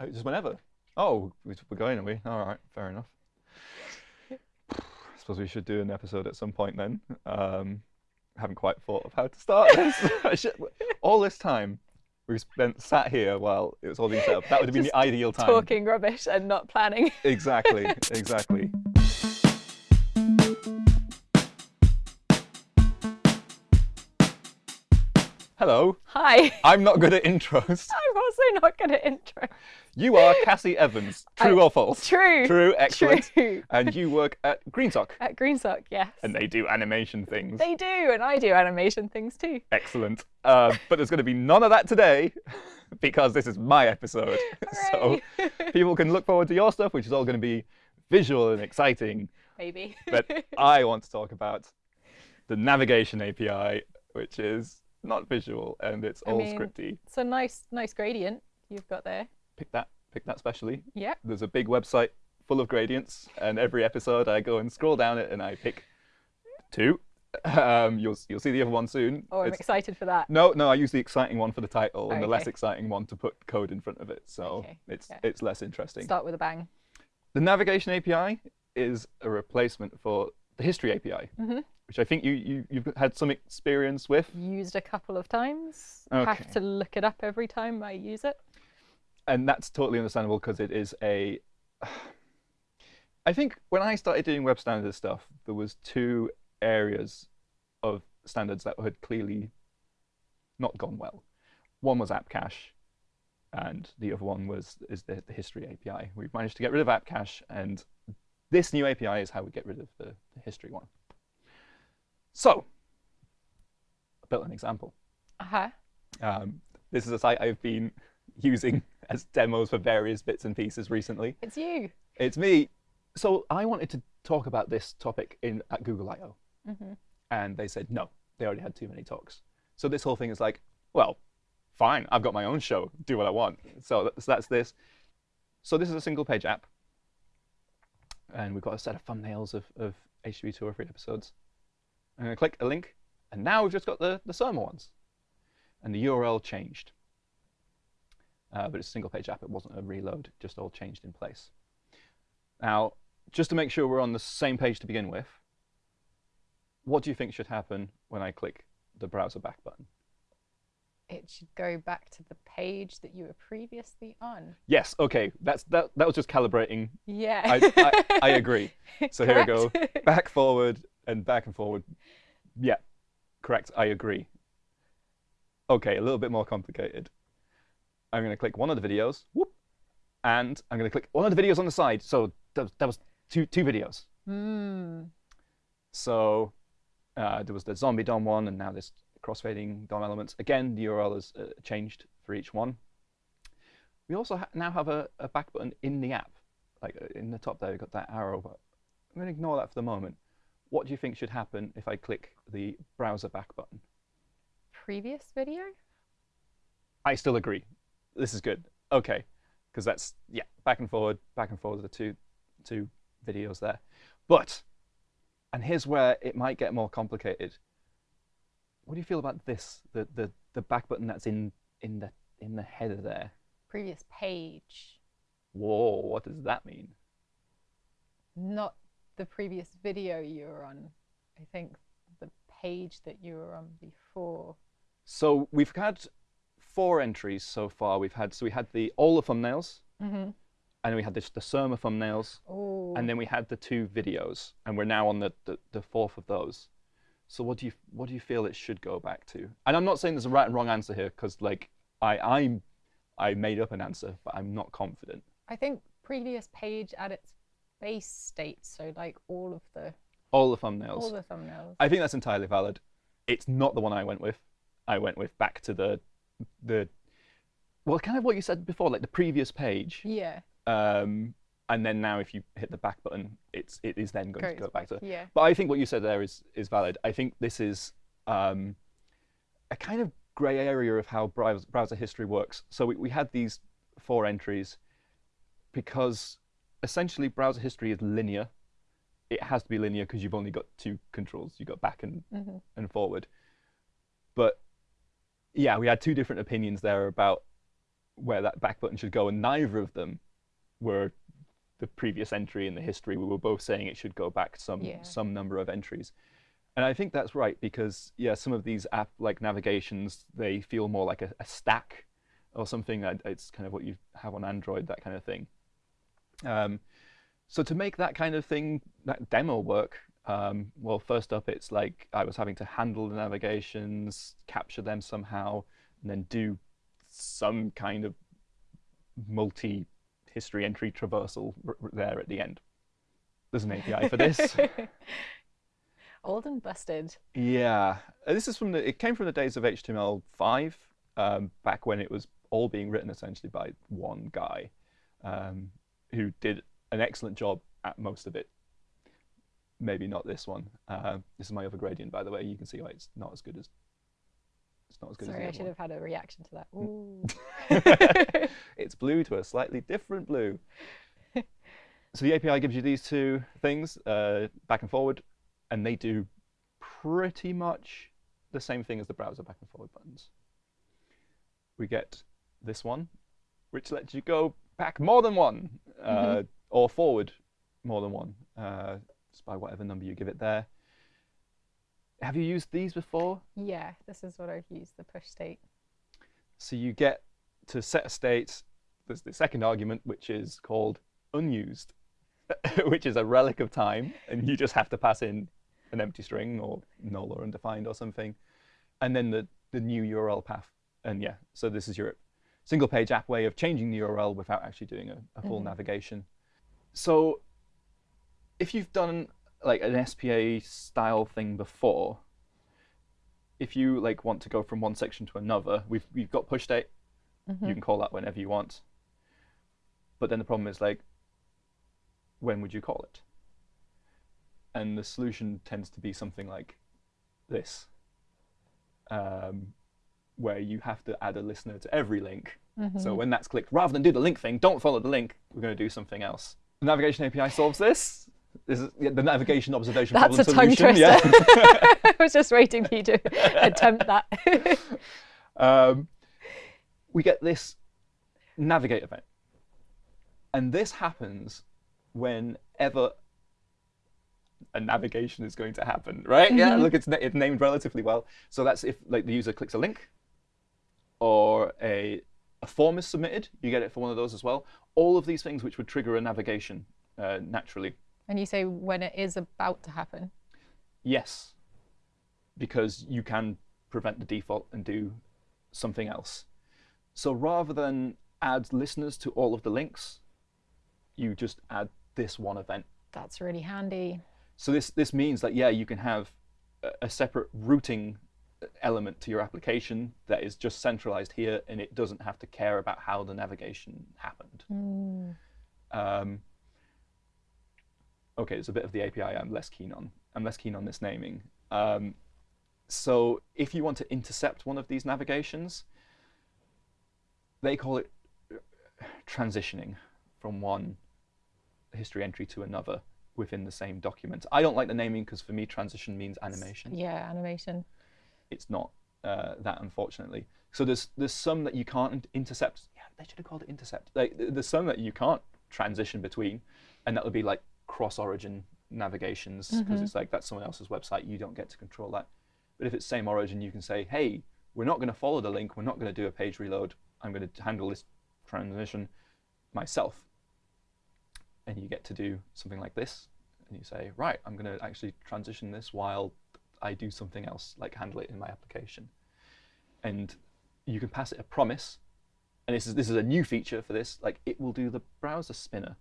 Oh, just whenever. Oh, we- we're going, are we? All right, fair enough. I suppose we should do an episode at some point then. Um, haven't quite thought of how to start this. All this time we spent sat here while it was all being set up. That would have been Just the ideal time. Talking rubbish and not planning. Exactly, exactly. Hello, Hi. I'm not good at intros. I'm also not good at intros. You are Cassie Evans. True I- or false? True. True, excellent. True. And you work at Greensock, At Greensock, yes. and they do animation things. They do, and I do animation things too. Excellent. Uh, but there's going to be none of that today because this is my episode. so people can look forward to your stuff, which is all going to be visual and exciting. Maybe. But I want to talk about the navigation API, which is not visual and it's I all mean- scripty. it's a nice, nice gradient you've got there. Pick that, pick that specially. Yeah. There's a big website full of gradients, and every episode I go and scroll down it and I pick two. Um, you'll you'll see the other one soon. Oh, I'm It's- excited for that. No, no, I use the exciting one for the title and the less exciting one to put code in front of it. So Okay, it's yeah. it's less interesting. Start with a bang. The navigation API is a replacement for the history API, Mhm. Which I think you, you you've had some experience with. Used a couple of times. Okay. Have to look it up every time I use it. and that's totally understandable because it is a i think when i started doing web standards stuff there was two areas of standards that had clearly not gone well one was app cache and the other one was is the, the history api we've managed to get rid of app cache and this new api is how we get rid of the, the history one so i built an example Uh huh. um, this is a site I've been using as demos for various bits and pieces recently. It's you. It's me. So I wanted to talk about this topic in at Google I/O, hmm and they said no, they already had too many talks. So this whole thing is like, well, fine, I've got my own show, do what I want. So that's, that's this. So this is a single page app, and we've got a set of thumbnails of, of HTTP two or three episodes. I'm going to click a link, and now we've just got the, the Surma ones. And the URL changed. Uh, but it's a single page app, it wasn't a reload, just all changed in place. Now, just to make sure we're on the same page to begin with, what do you think should happen when I click the browser back button? It should go back to the page that you were previously on. Yes, okay, that's that. That was just calibrating. Yeah. I, I, I agree. So here we go. Back, forward, and back and forward. Yeah, correct. I agree. Okay, a little bit more complicated. I'm going to click one of the videos, whoop, and I'm going to click one of the videos on the side. So that was, that was two two videos. Hmm. So uh, there was the zombie DOM one, and now this crossfading DOM elements. Again, the URL is uh, changed for each one. We also ha now have a, a back button in the app. Like uh, in the top there, we've got that arrow. But I'm going to ignore that for the moment. What do you think should happen if I click the browser back button? Previous video? I still agree. This is good. Okay, because that's yeah, back and forward, back and forward are the two two videos there. But and here's where it might get more complicated. What do you feel about this? The the the back button that's in in the in the header there. Previous page. Whoa, what does that mean? Not the previous video you were on. I think the page that you were on before. So we've had four entries so far. We've had so we had the all the thumbnails, Mm-hmm. and we had this the Surma thumbnails, Oh. and then we had the two videos, and we're now on the, the, the fourth of those. So what do you what do you feel it should go back to? And I'm not saying there's a right and wrong answer here, because like I I'm I made up an answer, but I'm not confident. I think previous page at its base state. So like all of the All the thumbnails. all the thumbnails. I think that's entirely valid. It's not the one I went with. I went with back to the the well, kind of what you said before, like the previous page. yeah. Um, and then now if you hit the back button, it's it is then going to go back to Yeah. But I think what you said there is is valid. I think this is um, a kind of grey area of how browser, browser history works. So we, we had these four entries because essentially browser history is linear. It has to be linear because you've only got two controls. You've got back and, hmm and forward. But yeah, we had two different opinions there about where that back button should go, and neither of them were the previous entry in the history. We were both saying it should go back some Yeah. some number of entries. And I think that's right because yeah, some of these app like navigations they feel more like a, a stack or something. It's kind of what you have on Android, that kind of thing. Um, so to make that kind of thing, that demo work, um, well, first up, it's like I was having to handle the navigations, capture them somehow, and then do some kind of multi-history entry traversal there at the end. There's an API for this. Old and busted. Yeah, this is from the. It came from the days of HTML5, um, back when it was all being written essentially by one guy, um, who did an excellent job at most of it. Maybe not this one. Uh, this is my other gradient, by the way. You can see why it's not as good as. It's not as good Sorry, I as the should other have had a reaction to that. Ooh. it's blue to a slightly different blue. so the API gives you these two things, uh, back and forward, and they do pretty much the same thing as the browser back and forward buttons. We get this one, which lets you go back more than one, uh, or forward more than one, uh, just by whatever number you give it there. Have you used these before? yeah, this is what I've used, the push state. So you get to set a state. There's the second argument, which is called unused, which is a relic of time, and you just have to pass in an empty string or null or undefined or something, and then the the new URL path. And yeah, so this is your single page app way of changing the URL without actually doing a, a full Mhm. navigation. So if you've done like an SPA style thing before, if you like want to go from one section to another, we've we've got push state. Mhm. You can call that whenever you want. But then the problem is like, when would you call it? And the solution tends to be something like this, um, where you have to add a listener to every link. So Mhm. when that's clicked, rather than do the link thing, don't follow the link. We're going to do something else. The navigation API solves this. This is yeah, the navigation observation That's a problem tongue solution. twister. Yeah. I was just waiting for you to attempt that. um, we get this navigate event. And this happens whenever a navigation is going to happen, right? Yeah, Mhm. look, it's, na- it's named relatively well. So that's if like the user clicks a link or a, a form is submitted, you get it for one of those as well. All of these things which would trigger a navigation uh, naturally. and you say when it is about to happen. Yes, because you can prevent the default and do something else. So rather than add listeners to all of the links, you just add this one event. That's really handy. So this this means that yeah, you can have a, a separate routing element to your application that is just centralized here, and it doesn't have to care about how the navigation happened. Mm. Um, okay, it's a bit of the API I'm less keen on. I'm less keen on this naming. Um, so if you want to intercept one of these navigations, they call it transitioning from one history entry to another within the same document. I don't like the naming because for me transition means animation Yeah, animation. It's not uh, that unfortunately. So there's there's some that you can't intercept. Yeah, they should have called it intercept. Like there's some that you can't transition between, and that would be like cross-origin navigations because Mhm. it's like that's someone else's website. You don't get to control that. But if it's same origin, you can say, hey, we're not going to follow the link. We're not going to do a page reload. I'm going to handle this transition myself. And you get to do something like this, and you say, right, I'm going to actually transition this while I do something else, like handle it in my application. And you can pass it a promise, and this is this is a new feature for this. Like it will do the browser spinner.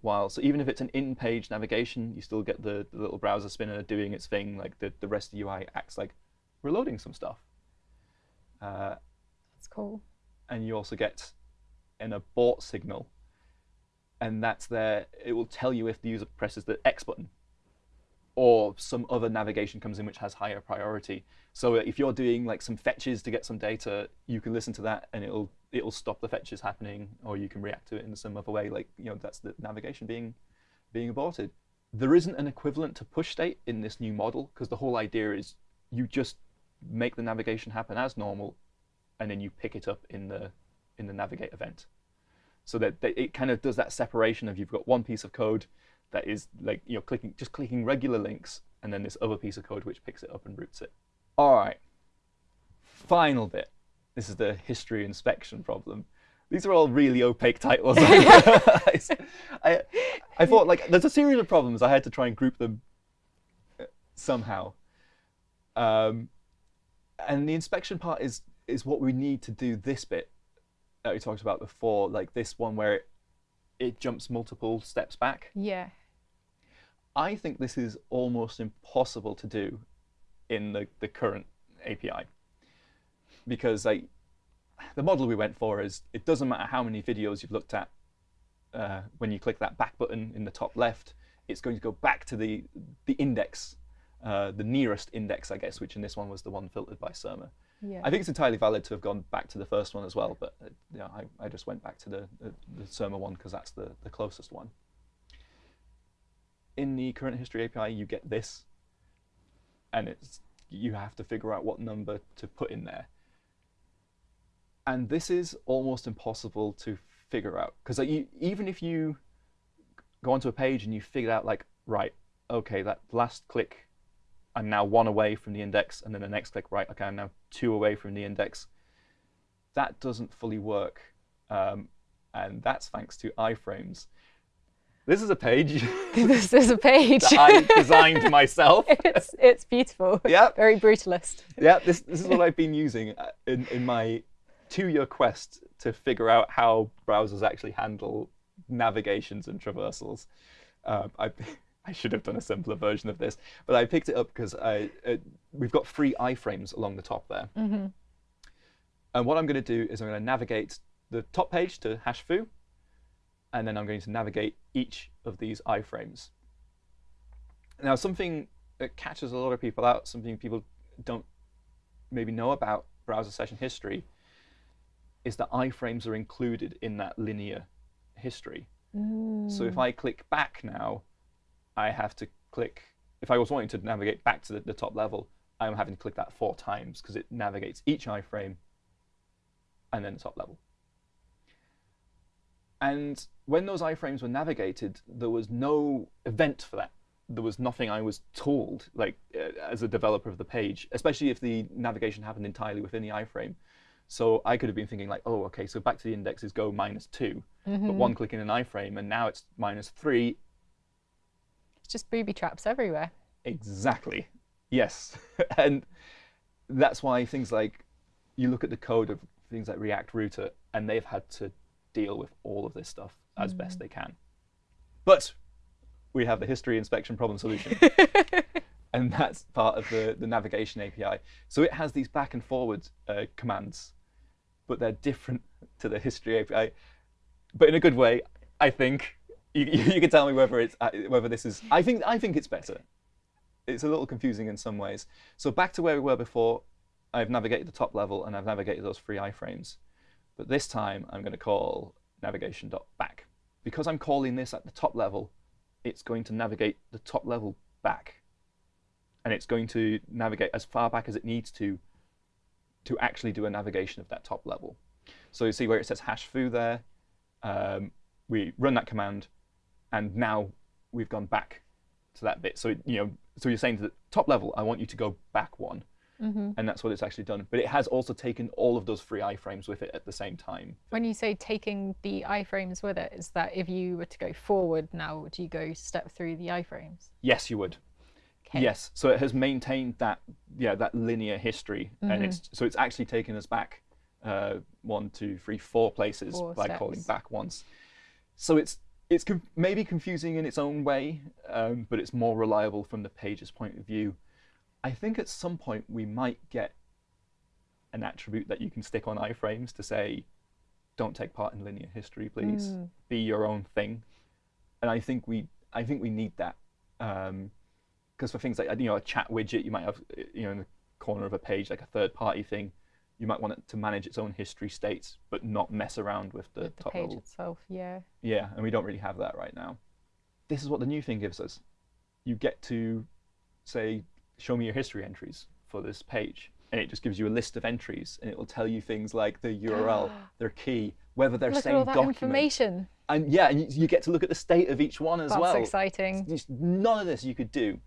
While so even if it's an in-page navigation, you still get the, the little browser spinner doing its thing. Like the the rest of the UI acts like we're loading some stuff. Uh, That's cool. and you also get an abort signal, and that's there. It will tell you if the user presses the X button, or some other navigation comes in which has higher priority. So uh, if you're doing like some fetches to get some data, you can listen to that, and it'll it'll stop the fetches happening, or you can react to it in some other way. Like you know, that's the navigation being being aborted. There isn't an equivalent to push state in this new model because the whole idea is you just make the navigation happen as normal, and then you pick it up in the in the navigate event. So that, that it kind of does that separation of you've got one piece of code that is like you're clicking just clicking regular links, and then this other piece of code which picks it up and routes it. All right. Final bit. This is the history inspection problem. These are all really opaque titles. I, I thought like there's a series of problems. I had to try and group them uh, somehow. Um, and the inspection part is is what we need to do this bit that we talked about before, like this one where it, it jumps multiple steps back. Yeah. I think this is almost impossible to do in the, the current API because like the model we went for is it doesn't matter how many videos you've looked at uh, when you click that back button in the top left, it's going to go back to the the index, uh, the nearest index, I guess, which in this one was the one filtered by Surma. Yeah. I think it's entirely valid to have gone back to the first one as well, but uh, yeah, I, I just went back to the, the, the Surma one because that's the, the closest one. In the current history API, you get this, and it's you have to figure out what number to put in there. And this is almost impossible to figure out because like, even if you go onto a page and you figure out like, right, okay, that last click I'm now one away from the index, and then the next click, right, okay, I'm now two away from the index. That doesn't fully work, um, and that's thanks to iframes. This is a page this is a page. that I designed myself. it's it's beautiful. Yeah. Very brutalist. yeah, this, this is what I've been using uh, in, in my two-year quest to figure out how browsers actually handle navigations and traversals. Um, I, I should have done a simpler version of this, but I picked it up because I uh, we've got three iframes along the top there. hmm And what I'm going to do is I'm going to navigate the top page to hash foo, and then I'm going to navigate each of these iframes. Now, something that catches a lot of people out, something people don't maybe know about browser session history, is that iframes are included in that linear history. So if mm. I click back now, I have to click, if I was wanting to navigate back to the, the top level, I'm having to click that four times because it navigates each iframe and then the top level. And when those iframes were navigated, there was no event for that. There was nothing I was told, like uh, as a developer of the page, especially if the navigation happened entirely within the iframe. So I could have been thinking like, oh, okay, so back to the index is go minus two, but one click in an iframe, and now it's minus three. It's just booby traps everywhere. Exactly. Yes. and that's why things like you look at the code of things like React Router, and they've had to deal with all of this stuff as best they can. But we have the history inspection problem solution. and that's part of the, the navigation API. So it has these back and forward uh, commands, but they're different to the history API, but in a good way, I think. You, you can tell me whether it's uh, whether this is. I think I think it's better. It's a little confusing in some ways. So back to where we were before. I've navigated the top level and I've navigated those three iframes, but this time I'm going to call navigation.back because I'm calling this at the top level. It's going to navigate the top level back and it's going to navigate as far back as it needs to to actually do a navigation of that top level. So you see where it says hash foo there. Um, we run that command, and now we've gone back to that bit. So you know, so you're saying to the top level, I want you to go back one, hmm and that's what it's actually done. But it has also taken all of those three iframes with it at the same time. When you say taking the iframes with it, is that if you were to go forward now, would you go step through the iframes? Yes, you would. Okay. Yes, so it has maintained that yeah that linear history, and it's so it's actually taken us back uh, one, two, three, four places Four by calling back once. So it's it's maybe confusing in its own way, um, but it's more reliable from the page's point of view. I think at some point we might get an attribute that you can stick on iframes to say, "Don't take part in linear history, please. Mm. Be your own thing." And I think we I think we need that. Um, because for things like you know a chat widget you might have you know in the corner of a page like a third party thing you might want it to manage its own history states but not mess around with the With the top page level itself, yeah. yeah and we don't really have that right now this is what the new thing gives us you get to say show me your history entries for this page and it just gives you a list of entries, and it will tell you things like the URL, their key, whether they're Look same at all that document, information. and yeah, and you, you get to look at the state of each one as That's well. That's exciting. None of this you could do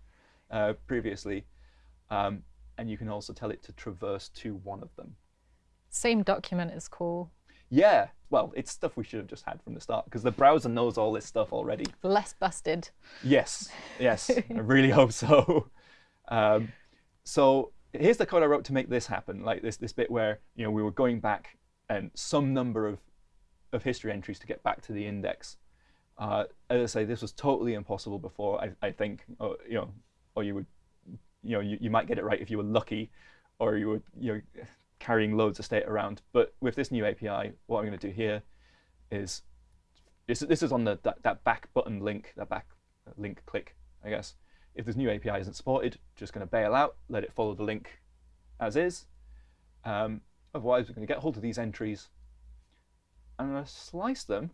uh, previously, um, and you can also tell it to traverse to one of them. Same document is cool. Yeah, well, it's stuff we should have just had from the start because the browser knows all this stuff already. Less busted. Yes, yes, I really hope so. Um, so here's the code I wrote to make this happen, like this this bit where you know we were going back and some number of of history entries to get back to the index. Uh, as I say, this was totally impossible before. I, I think, or, you know, or you would, you know, you, you might get it right if you were lucky, or you were you carrying loads of state around. But with this new API, what I'm going to do here is this, this is on the that, that back button link, that back link click, I guess. If this new API isn't supported, just going to bail out, let it follow the link as is. Um, otherwise, we're going to get hold of these entries. and I'm going to slice them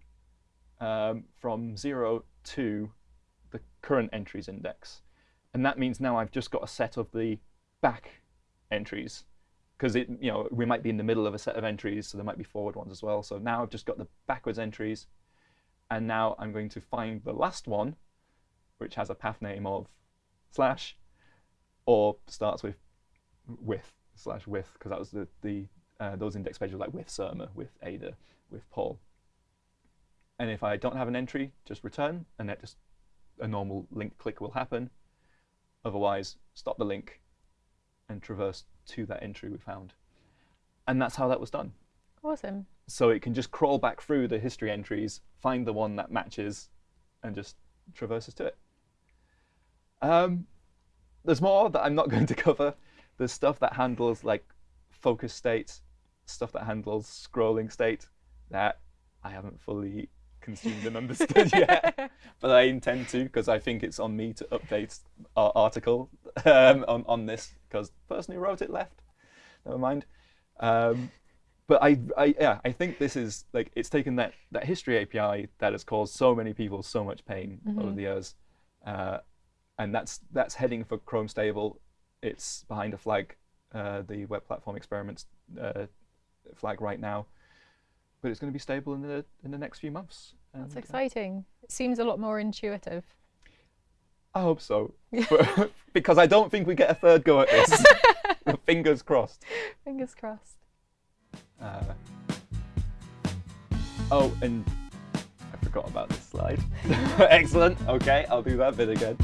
um, from 0 to the current entries index. And that means now I've just got a set of the back entries because it, you know, we might be in the middle of a set of entries, so there might be forward ones as well. So now I've just got the backwards entries, and now I'm going to find the last one, which has a path name of slash, or starts with with slash with, because that was the the uh, those index pages like with Surma, with Ada, with Paul. And if I don't have an entry, just return, and that just a normal link click will happen. Otherwise, stop the link and traverse to that entry we found. And that's how that was done. Awesome. So it can just crawl back through the history entries, find the one that matches, and just traverses to it. Um, there's more that I'm not going to cover. There's stuff that handles like focus state, stuff that handles scrolling state that I haven't fully consumed and understood yet, but I intend to because I think it's on me to update our article um, on on this because the person who wrote it left. Never mind. Um, but I, I, yeah, I think this is like it's taken that that history API that has caused so many people so much pain over the years, uh, and that's that's heading for Chrome stable. It's behind a flag, uh, the web platform experiments uh, flag right now, but it's going to be stable in the in the next few months. That's and, uh, exciting. It seems a lot more intuitive. I hope so, because I don't think we get a third go at this. Fingers crossed. Fingers crossed. Uh, oh, and I forgot about this slide. Excellent. Okay, I'll do that bit again.